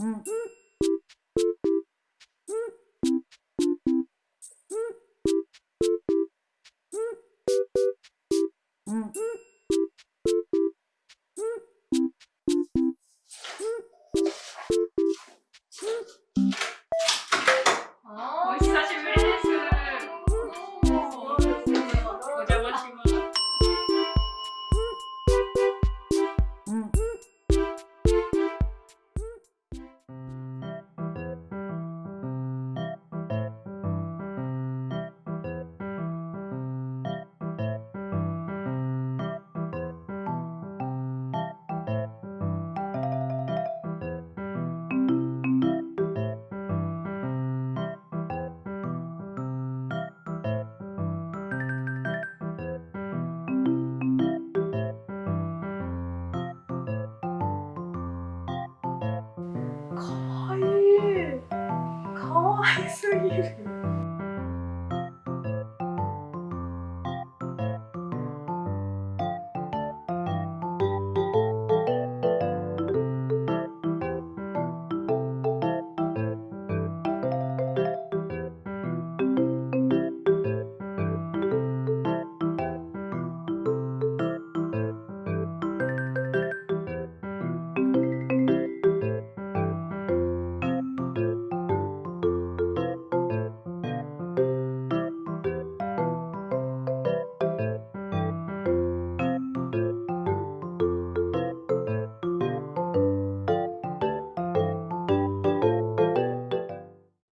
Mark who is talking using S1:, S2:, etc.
S1: Mm-hmm. Mm-hmm.
S2: Yeah.